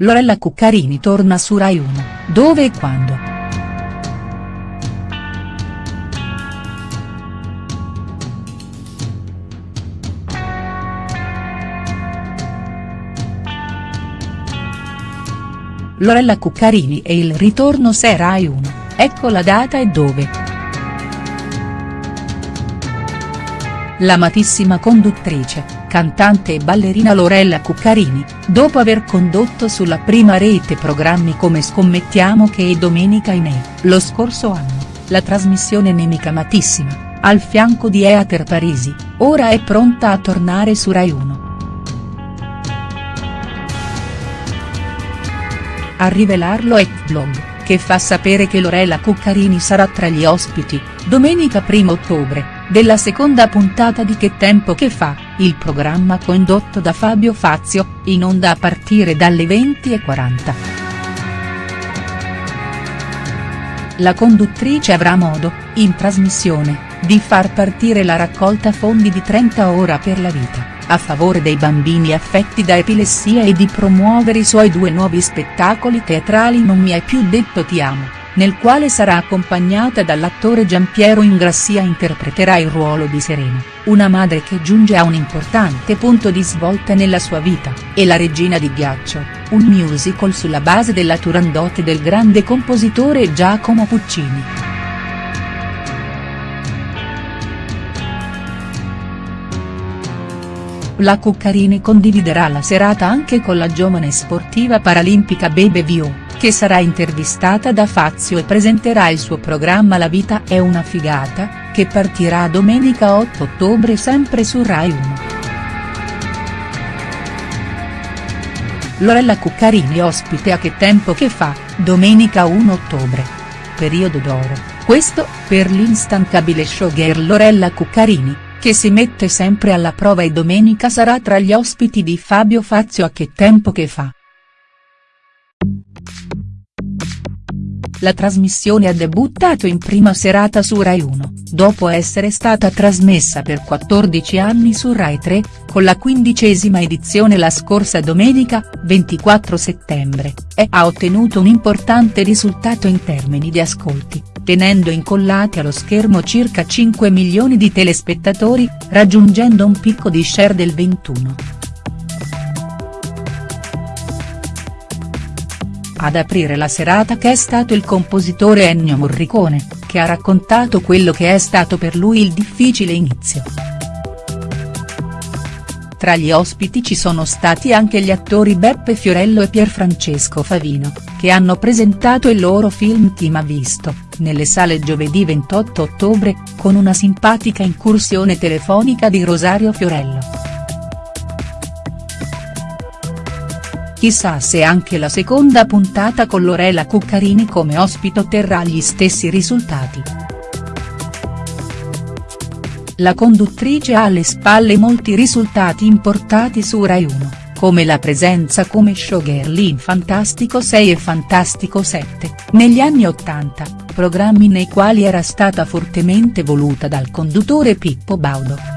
Lorella Cuccarini torna su Rai 1, dove e quando?. Lorella Cuccarini e il ritorno se Rai 1, ecco la data e dove. L'amatissima conduttrice, cantante e ballerina Lorella Cuccarini, dopo aver condotto sulla prima rete programmi come Scommettiamo che e Domenica in E, lo scorso anno, la trasmissione Nemica Amatissima, al fianco di Eater Parisi, ora è pronta a tornare su Rai 1. A rivelarlo è Blog, che fa sapere che Lorella Cuccarini sarà tra gli ospiti, domenica 1 ottobre, della seconda puntata di Che tempo che fa, il programma condotto da Fabio Fazio, in onda a partire dalle 20.40. La conduttrice avrà modo, in trasmissione, di far partire la raccolta fondi di 30 ora per la vita, a favore dei bambini affetti da epilessia e di promuovere i suoi due nuovi spettacoli teatrali Non mi hai più detto ti amo nel quale sarà accompagnata dall'attore Giampiero Ingrassia interpreterà il ruolo di Serena, una madre che giunge a un importante punto di svolta nella sua vita, e La regina di ghiaccio, un musical sulla base della Turandot del grande compositore Giacomo Puccini. La Cuccarini condividerà la serata anche con la giovane sportiva paralimpica Bebe Vio che sarà intervistata da Fazio e presenterà il suo programma La vita è una figata, che partirà domenica 8 ottobre sempre su Rai 1. Lorella Cuccarini ospite a Che tempo che fa, domenica 1 ottobre. Periodo d'oro, questo, per l'instancabile showgirl Lorella Cuccarini, che si mette sempre alla prova e domenica sarà tra gli ospiti di Fabio Fazio a Che tempo che fa. La trasmissione ha debuttato in prima serata su Rai 1, dopo essere stata trasmessa per 14 anni su Rai 3, con la quindicesima edizione la scorsa domenica, 24 settembre, e ha ottenuto un importante risultato in termini di ascolti, tenendo incollati allo schermo circa 5 milioni di telespettatori, raggiungendo un picco di share del 21. Ad aprire la serata che è stato il compositore Ennio Morricone, che ha raccontato quello che è stato per lui il difficile inizio. Tra gli ospiti ci sono stati anche gli attori Beppe Fiorello e Pierfrancesco Favino, che hanno presentato il loro film Chi m'ha visto, nelle sale giovedì 28 ottobre, con una simpatica incursione telefonica di Rosario Fiorello. Chissà se anche la seconda puntata con Lorella Cuccarini come ospite otterrà gli stessi risultati. La conduttrice ha alle spalle molti risultati importati su Rai 1, come la presenza come showgirl in Fantastico 6 e Fantastico 7, negli anni 80, programmi nei quali era stata fortemente voluta dal conduttore Pippo Baudo.